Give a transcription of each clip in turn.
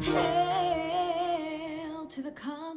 Hail to the conquering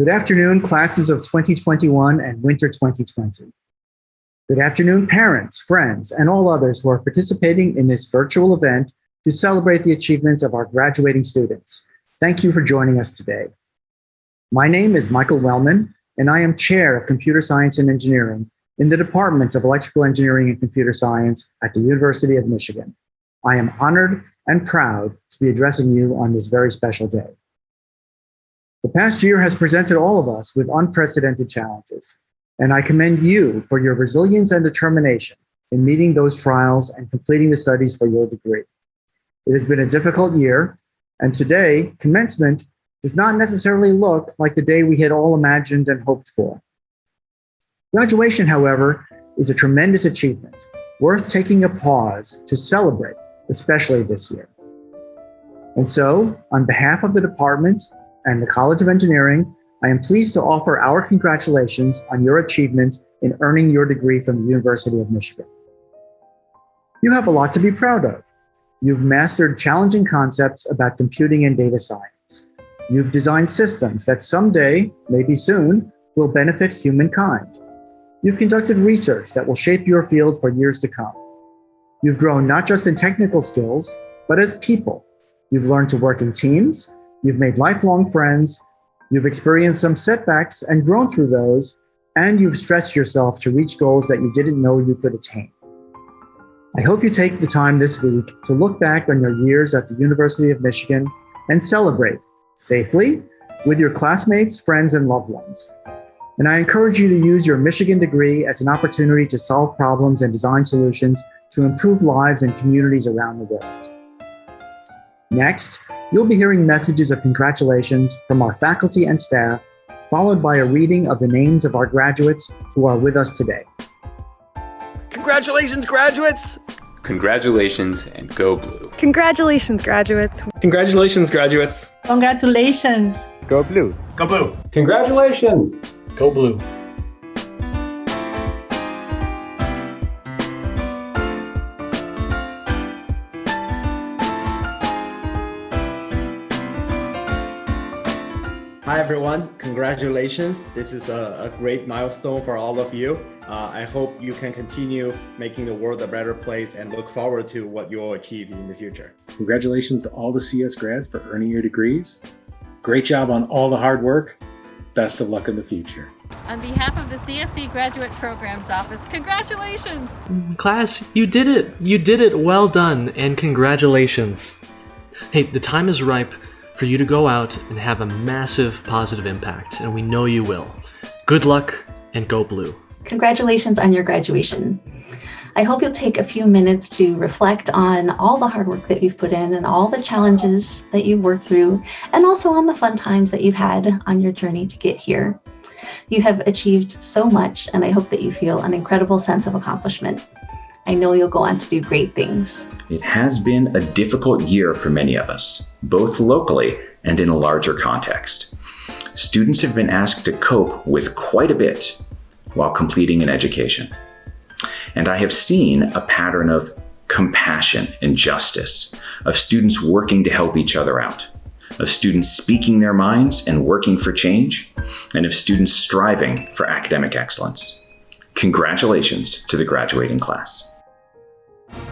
Good afternoon, classes of 2021 and winter 2020. Good afternoon, parents, friends, and all others who are participating in this virtual event to celebrate the achievements of our graduating students. Thank you for joining us today. My name is Michael Wellman, and I am Chair of Computer Science and Engineering in the Departments of Electrical Engineering and Computer Science at the University of Michigan. I am honored and proud to be addressing you on this very special day. The past year has presented all of us with unprecedented challenges, and I commend you for your resilience and determination in meeting those trials and completing the studies for your degree. It has been a difficult year, and today, commencement does not necessarily look like the day we had all imagined and hoped for. Graduation, however, is a tremendous achievement, worth taking a pause to celebrate, especially this year. And so, on behalf of the department and the College of Engineering, I am pleased to offer our congratulations on your achievements in earning your degree from the University of Michigan. You have a lot to be proud of. You've mastered challenging concepts about computing and data science. You've designed systems that someday, maybe soon, will benefit humankind. You've conducted research that will shape your field for years to come. You've grown not just in technical skills, but as people. You've learned to work in teams, you've made lifelong friends, you've experienced some setbacks and grown through those, and you've stretched yourself to reach goals that you didn't know you could attain. I hope you take the time this week to look back on your years at the University of Michigan and celebrate safely with your classmates, friends, and loved ones. And I encourage you to use your Michigan degree as an opportunity to solve problems and design solutions to improve lives and communities around the world. Next, you'll be hearing messages of congratulations from our faculty and staff, followed by a reading of the names of our graduates who are with us today. Congratulations, graduates! Congratulations and go blue. Congratulations, graduates. Congratulations, graduates. Congratulations. Go blue. Go blue. Congratulations. Go blue. Hi everyone, congratulations. This is a, a great milestone for all of you. Uh, I hope you can continue making the world a better place and look forward to what you'll achieve in the future. Congratulations to all the CS grads for earning your degrees. Great job on all the hard work. Best of luck in the future. On behalf of the CSE Graduate Programs Office, congratulations! Class, you did it! You did it! Well done, and congratulations! Hey, the time is ripe for you to go out and have a massive positive impact, and we know you will. Good luck and go blue. Congratulations on your graduation. I hope you'll take a few minutes to reflect on all the hard work that you've put in and all the challenges that you've worked through, and also on the fun times that you've had on your journey to get here. You have achieved so much, and I hope that you feel an incredible sense of accomplishment. I know you'll go on to do great things. It has been a difficult year for many of us, both locally and in a larger context. Students have been asked to cope with quite a bit while completing an education. And I have seen a pattern of compassion and justice, of students working to help each other out, of students speaking their minds and working for change, and of students striving for academic excellence. Congratulations to the graduating class.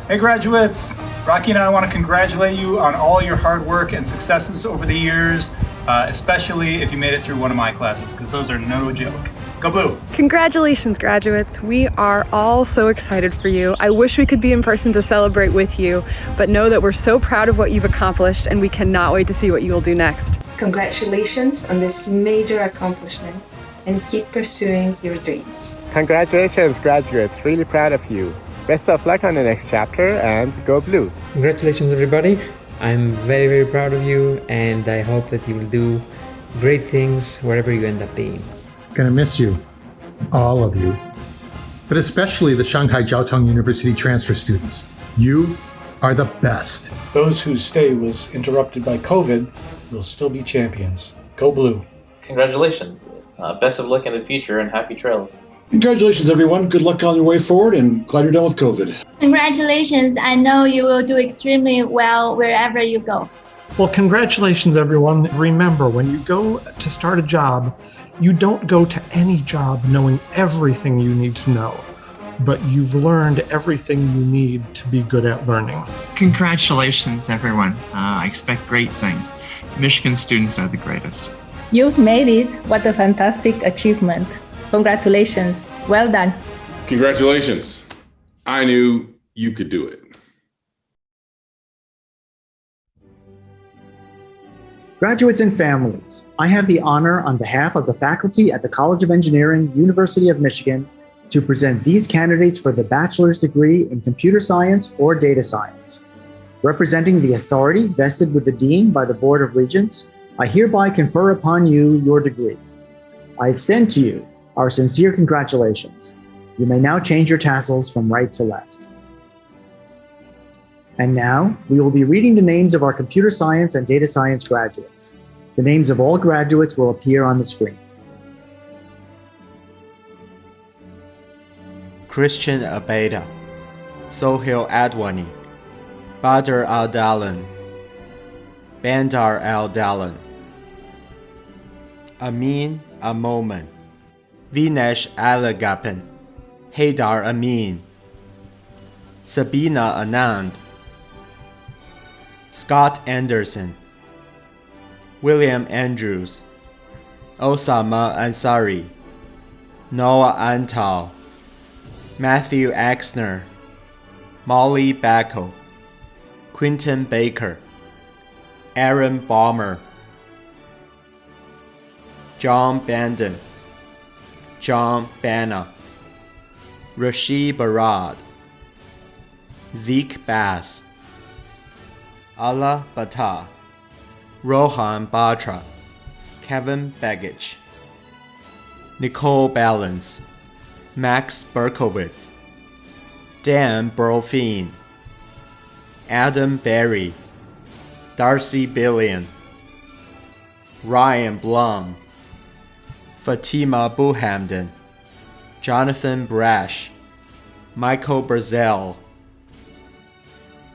Hey graduates! Rocky and I want to congratulate you on all your hard work and successes over the years, uh, especially if you made it through one of my classes, because those are no joke. Go Blue! Congratulations, graduates. We are all so excited for you. I wish we could be in person to celebrate with you, but know that we're so proud of what you've accomplished and we cannot wait to see what you will do next. Congratulations on this major accomplishment and keep pursuing your dreams. Congratulations, graduates. Really proud of you. Best of luck on the next chapter and go blue. Congratulations, everybody. I'm very, very proud of you and I hope that you will do great things wherever you end up being. Gonna miss you, all of you, but especially the Shanghai Jiao Tong University transfer students. You are the best. Those whose stay was interrupted by COVID will still be champions. Go blue. Congratulations. Uh, best of luck in the future and happy trails. Congratulations, everyone. Good luck on your way forward and glad you're done with COVID. Congratulations. I know you will do extremely well wherever you go. Well, congratulations, everyone. Remember, when you go to start a job, you don't go to any job knowing everything you need to know, but you've learned everything you need to be good at learning. Congratulations, everyone. Uh, I expect great things. Michigan students are the greatest. You've made it. What a fantastic achievement. Congratulations. Well done. Congratulations. I knew you could do it. Graduates and families, I have the honor on behalf of the faculty at the College of Engineering, University of Michigan, to present these candidates for the bachelor's degree in computer science or data science. Representing the authority vested with the Dean by the Board of Regents, I hereby confer upon you your degree. I extend to you our sincere congratulations. You may now change your tassels from right to left. And now, we will be reading the names of our computer science and data science graduates. The names of all graduates will appear on the screen. Christian Abeda, Sohail Adwani, Badr Al-Dalan, Bandar Al-Dalan, Amin Amoman, Vinesh Alagapan, Haydar Amin, Sabina Anand, Scott Anderson, William Andrews, Osama Ansari, Noah Antal, Matthew Axner, Molly Bacco, Quinton Baker, Aaron Balmer, John Bandon, John Banna, Rashid Barad, Zeke Bass, Ala Bata, Rohan Batra, Kevin Begich, Nicole Balance, Max Berkowitz, Dan Burlfeen, Adam Berry, Darcy Billion, Ryan Blum, Fatima Buhamden, Jonathan Brash, Michael Brazell,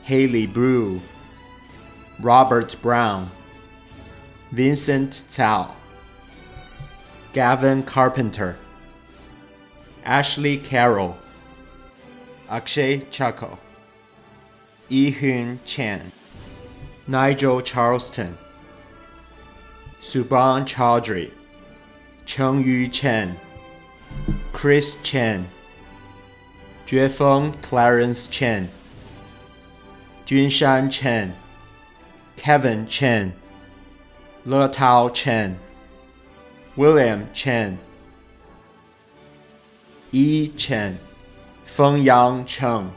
Haley Brew, Robert Brown, Vincent Tao, Gavin Carpenter, Ashley Carroll, Akshay Chako, Ehun Chan, Nigel Charleston, Subhan Chaudhry, Cheng Yu Chen, Chris Chen, Juefeng Clarence Chen, Junshan Chen, Kevin Chen, Le Tao Chen, William Chen, Yi Chen, Fengyang Cheng,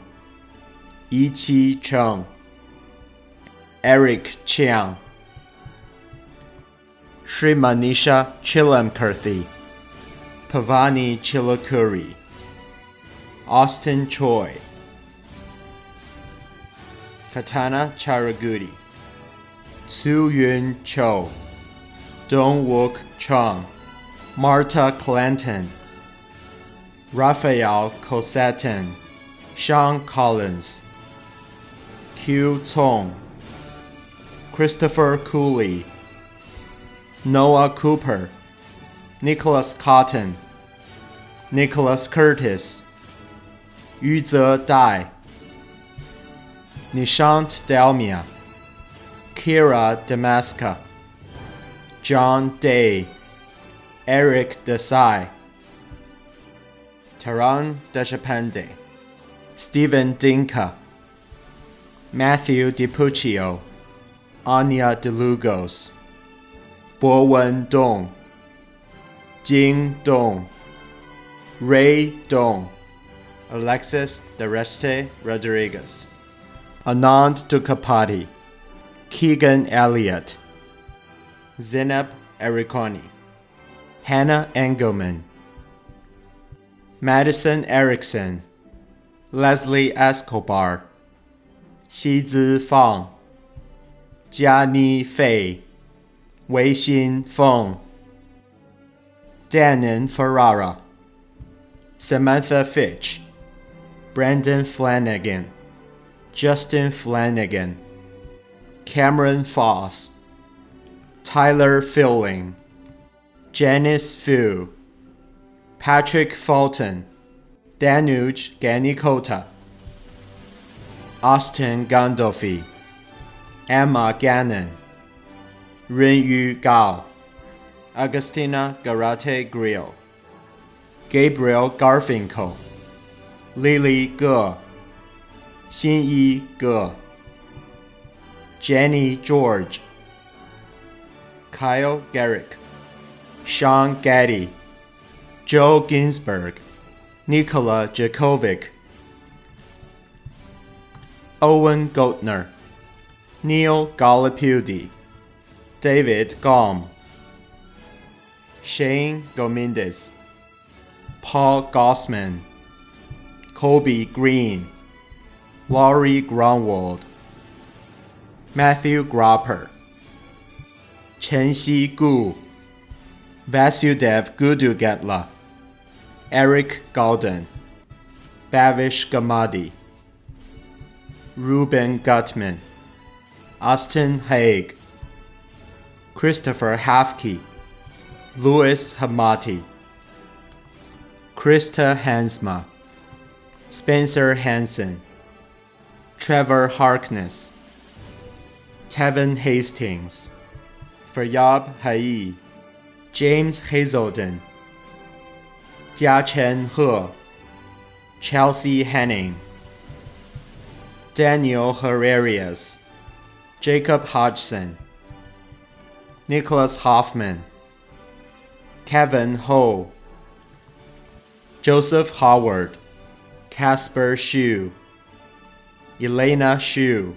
Yiqi Cheng, Eric Chiang, Sri Manisha Chilamkirthi, Pavani Chilakuri, Austin Choi, Katana Charagudi, Tsu Yun Cho, Dong Wook Chong, Marta Clanton, Raphael Cosetin, Sean Collins, Q Tong, Christopher Cooley, Noah Cooper, Nicholas Cotton, Nicholas Curtis, Yuze Dai, Nishant Dalmia, Kira Damaska, John Day, Eric Desai, Taran Deshapande, Stephen Dinka, Matthew DiPuccio, Anya DeLugos, Bowen Dong, Jing Dong, Ray Dong, Alexis Dereste Rodriguez, Anand Dukapati, Keegan Elliott, Zineb Ericoni, Hannah Engelman, Madison Erickson, Leslie Escobar, Xizi Fang, Jiani Fei, Wei Xin Feng, Danon Ferrara, Samantha Fitch, Brandon Flanagan, Justin Flanagan, Cameron Foss, Tyler Filling, Janice Fu, Patrick Fulton, Danuj Ganikota, Austin Gandolfi, Emma Gannon, Renyu Gao, Agustina Garate Grill, Gabriel Garfinkel, Lily Ge, Xinyi Ge, Jenny George, Kyle Garrick, Sean Gaddy, Joe Ginsberg, Nikola Jakovic, Owen Goldner, Neil Gallipudy, David Gom, Shane Gomindez, Paul Gossman, Kobe Green, Laurie Grunwald, Matthew Gropper, Chen Xi Gu, Vasudev Gudugatla, Eric Golden, Bavish Gamadi, Ruben Gutman, Austin Haig, Christopher Hafke, Louis Hamati, Krista Hansma, Spencer Hansen, Trevor Harkness, Tevin Hastings, Faryab Hai, James Hazelden, Jiachen He, Chelsea Henning, Daniel Herrerias, Jacob Hodgson, Nicholas Hoffman, Kevin Ho, Joseph Howard, Casper Hsu, Elena Hsu,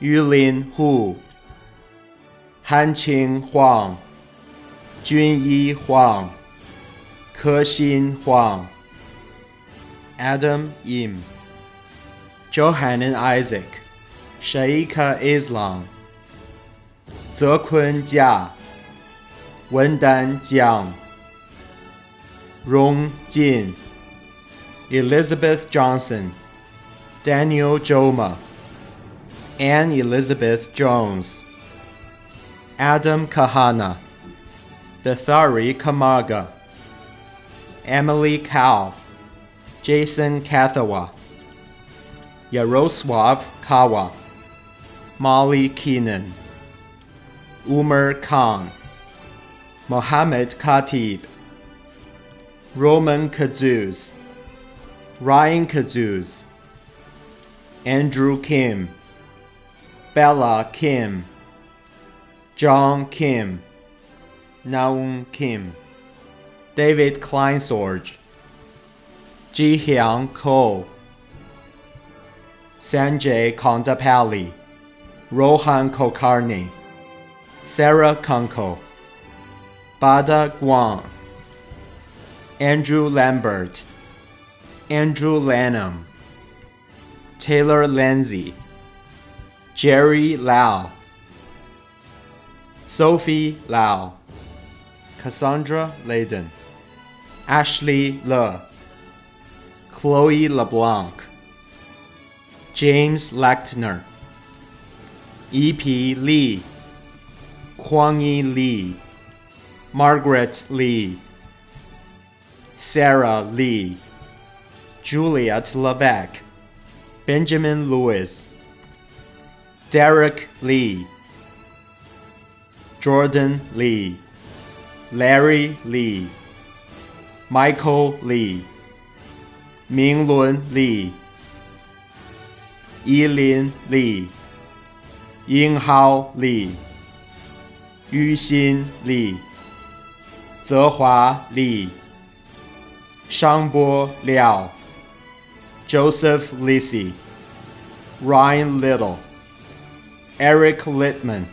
Yulin Hu, Hanqing Huang, Junyi Huang, Kexin Huang, Adam Yim, Johanan Isaac, Shaika Islam, Zekun Jia, Wendan Jiang, Rong Jin, Elizabeth Johnson, Daniel Joma, Anne Elizabeth Jones, Adam Kahana, Bethari Kamaga, Emily Cow, Jason Kathawa, Yaroslav Kawa, Molly Keenan, Umar Khan, Mohammed Khatib, Roman Kazuz, Ryan Kazuz, Andrew Kim, Bella Kim, John Kim, Naum Kim, David Kleinsorge, Ji Hyang Ko, Sanjay Kondapalli, Rohan Kulkarni, Sarah Kunko, Bada Guan, Andrew Lambert, Andrew Lanham, Taylor Lindsay, Jerry Lau, Sophie Lau, Cassandra Layden, Ashley Le, Chloe LeBlanc, James Lachtner, E.P. Lee, Kwang-Yi Lee, Margaret Lee, Sarah Lee, Juliet Levesque, Benjamin Lewis, Derek Lee, Jordan Lee, Larry Lee, Michael Lee, Minglun Lee, Yilin Lee, Yinghao Lee, Yuxin Lee, 泽华 Lee, Shangbo Liao, Joseph Lisi, Ryan Little, Eric Littman,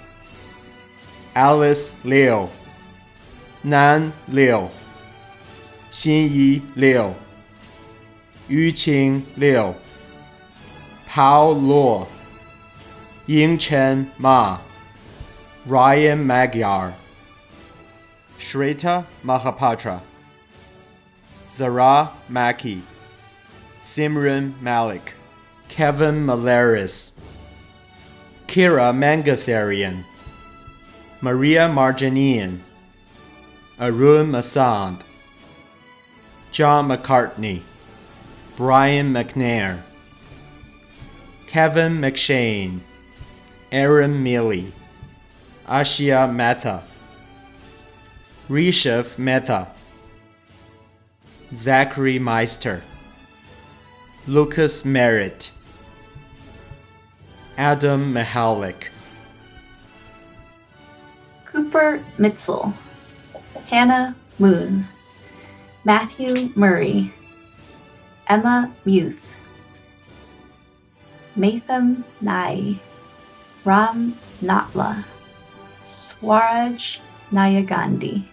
Alice Liu, Nan Liu, Xinyi Liu, Yuqing Liu, Pao Luo, Yingchen Ma, Ryan Magyar, Shrita Mahapatra, Zara Maki, Simran Malik, Kevin Malaris, Kira Mangasarian, Maria Marjanian, Arun Masand, John McCartney, Brian McNair, Kevin McShane, Aaron Mealy, Ashia Mehta, Rishav Mehta, Zachary Meister, Lucas Merritt, Adam Mihalik, Cooper Mitzel, Hannah Moon, Matthew Murray, Emma Muth, Matham Nai, Ram Natla, Swaraj Nayagandhi,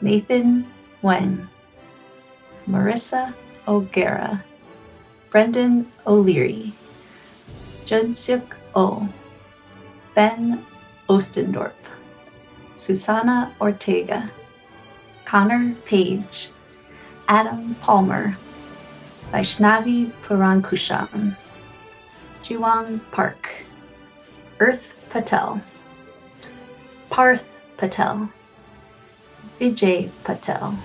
Nathan Wen, Marissa O'Gara, Brendan O'Leary, Judsyuk O, Ben Ostendorp, Susana Ortega, Connor Page, Adam Palmer, Vaishnavi Purankusham, Jiwang Park, Earth Patel, Parth Patel, Vijay Patel,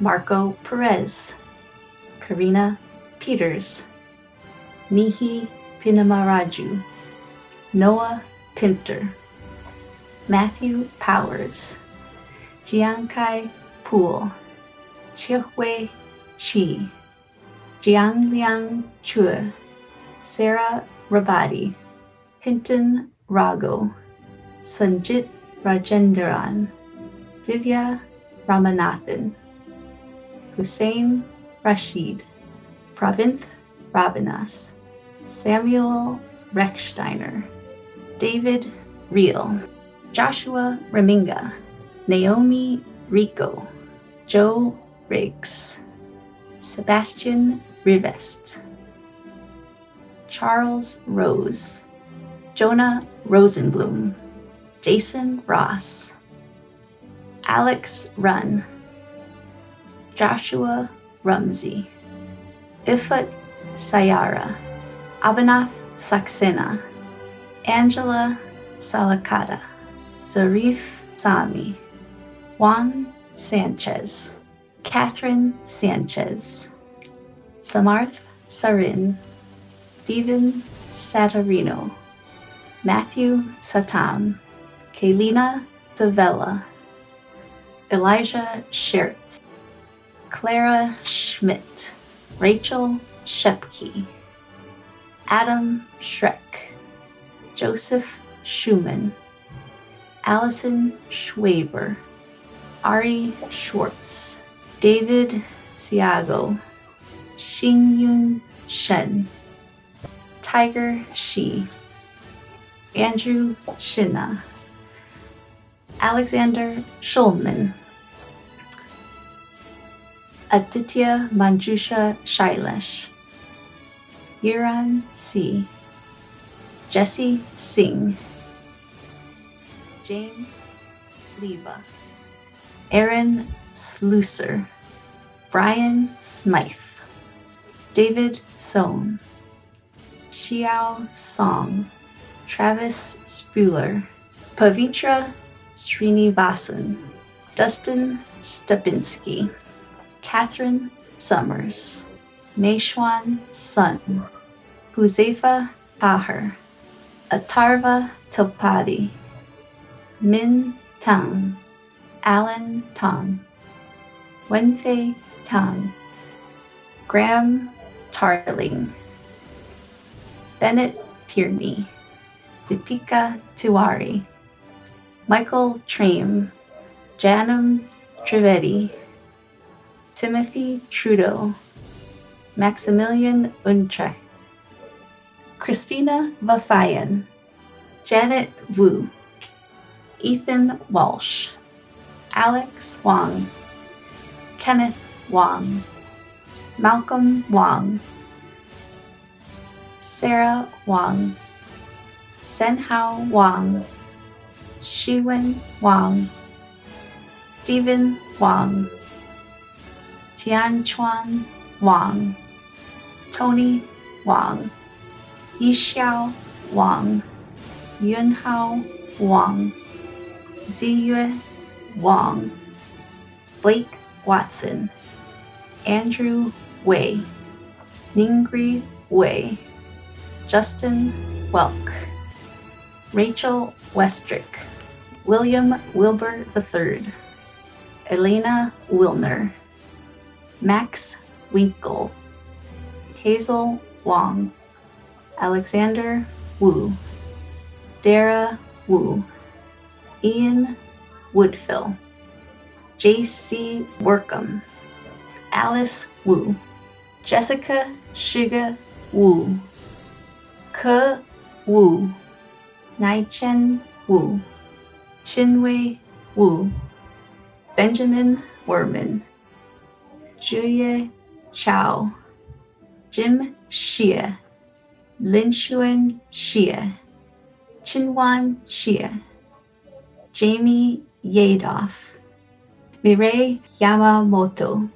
Marco Perez, Karina Peters, Mihi Pinamaraju, Noah Pinter, Matthew Powers, Jiankai Pool, Chihui Chi, Jiangliang Chua, Sarah Rabadi, Hinton Rago, Sanjit Rajendran, Divya Ramanathan, Hussein Rashid, Pravinth Rabinas, Samuel Rechsteiner, David Reel, Joshua Reminga, Naomi Rico, Joe Riggs, Sebastian Rivest, Charles Rose, Jonah Rosenblum, Jason Ross, Alex Run, Joshua Rumsey, Ifat Sayara, Abhinav Saxena, Angela Salakata, Zarif Sami, Juan Sanchez, Catherine Sanchez, Samarth Sarin, Stephen Satarino, Matthew Satam, Kaylina Savella, Elijah Schertz, Clara Schmidt, Rachel Shepke, Adam Schreck, Joseph Schumann, Allison Schwaber, Ari Schwartz, David Siago, Xingyun Shen, Tiger Shi, Andrew Shina, Alexander Schulman, Aditya Manjusha Shailesh, Yiran C, Jesse Singh, James Leva, Aaron Slusser, Brian Smythe, David Sohn, Xiao Song, Travis Spuler, Pavitra Srinivasan, Dustin Stepinski, Catherine Summers, Meishwan Sun, Huzefa Tahir, Atarva Topadi, Min Tang, Alan Tong, Wenfei Tang, Graham Tarling, Bennett Tierney, Deepika Tiwari, Michael Trame, Janam Trivedi, Timothy Trudeau, Maximilian Untrecht, Christina Vafayan, Janet Wu, Ethan Walsh, Alex Wang, Kenneth Wang, Malcolm Wang, Sarah Wang, Senhao Wang, Shiwen Wang, Stephen Wang, Tianchuan Wang, Tony Wang, Yixiao Wang, Yunhao Wang, Ziyue Wang, Blake Watson, Andrew Wei, Ningri Wei, Justin Welk, Rachel Westrick, William Wilbur III, Elena Wilner, Max Winkle, Hazel Wong, Alexander Wu, Dara Wu, Ian Woodfill, J.C. Workham, Alice Wu, Jessica Shiga Wu, Ke Wu, Naichen Wu, Chinwei Wu, Benjamin Werman, Julia Chao, Jim Xie, Lin Xuan Xie, Chinwan Xie, Jamie Yadoff, Mireille Yamamoto,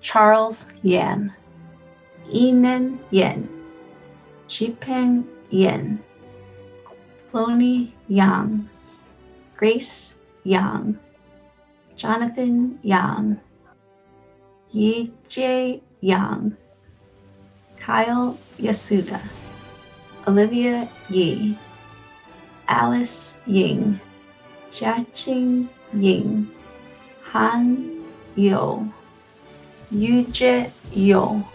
Charles Yan, Enen Yen, Jipeng Yen, Floney Yang, Grace Yang, Jonathan Yang, Yi Jae Yang, Kyle Yasuda, Olivia Yi, Alice Ying, Jiaqing Ying, Han Yo, Yuje Yo,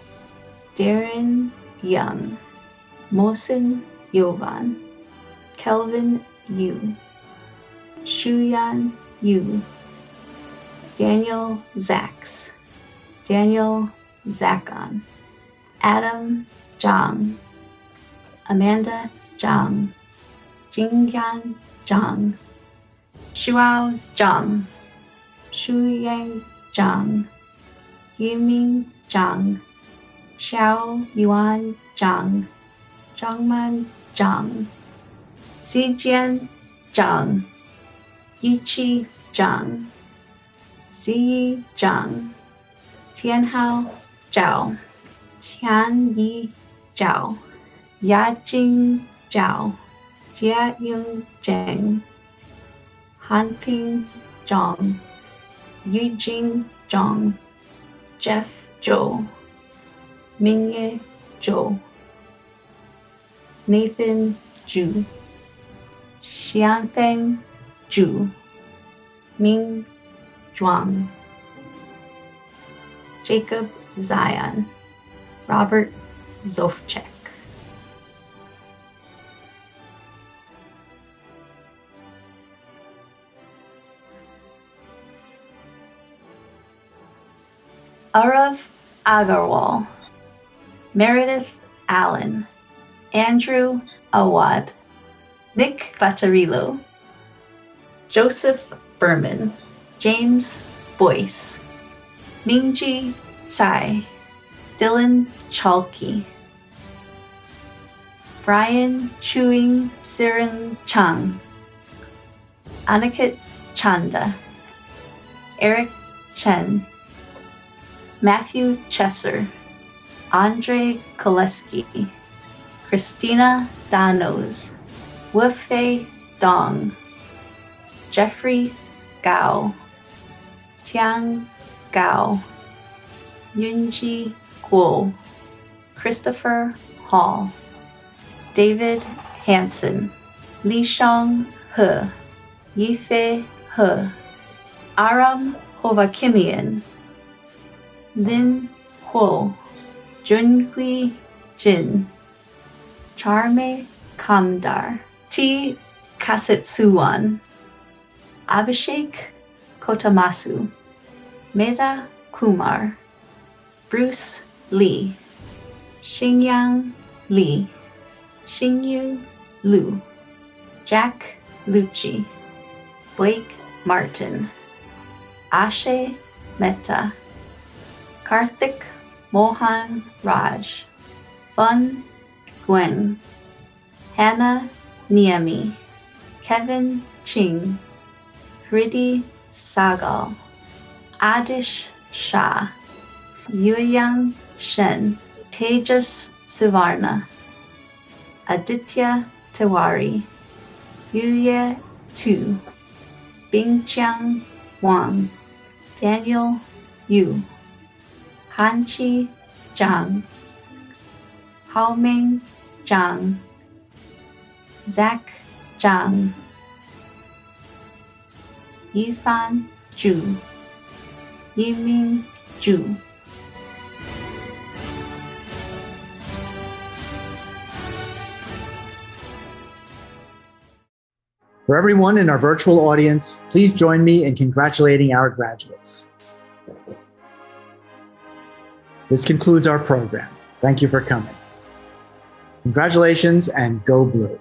Darren Young, Mosin Yovan, Kelvin Yu, Shuyan Yu, Daniel Zaks, Daniel Zakon, Adam Zhang, Amanda Zhang, Jingyan Zhang, Shuao Zhang, Shuyang Zhang, Yiming Zhang, Xiao Yuan Zhang, Zhangman Zhang, Zijian Zhang, Yichi Zhang, Ziyi Zhang, Tianhao Zhao, Tianyi Zhao, Yajing Zhao, Jiaying Zheng, Hanping Zhang, Yujing Zhang, Jeff Zhou, Mingye Zhou, Nathan Zhu, Xianfeng Zhu, Ming Zhuang, Jacob Zion, Robert Zofchek. Arav Agarwal, Meredith Allen, Andrew Awad, Nick Batarillo, Joseph Berman, James Boyce, Mingji Tsai, Dylan Chalky, Brian Chewing Siren Chang, Aniket Chanda, Eric Chen, Matthew Chesser, Andre Koleski, Christina Danos, Wufei Dong, Jeffrey Gao, Tiang Gao, Yunji Guo, Christopher Hall, David Hansen, Li Shang He, Yifei He, Aram Hovakimian, Lin Huo, Junhui Jin, Charme Kamdar, T. Kasetsuwan, Abhishek Kotamasu, Meda Kumar, Bruce Lee, Xingyang Li, Xingyu Lu, Jack Lucci, Blake Martin, Ashe Mehta, Karthik Mohan Raj, Fun Nguyen, Hannah Niemi, Kevin Ching, Hridi Sagal, Adish Shah, Yuyang Shen, Tejas Suvarna, Aditya Tiwari, Yuye Tu, Bingqiang Wang, Daniel Yu, Hanqi Zhang, Haoming Zhang, Zach Zhang, Yifan Zhu, Yiming Zhu. For everyone in our virtual audience, please join me in congratulating our graduates. This concludes our program. Thank you for coming. Congratulations and go blue.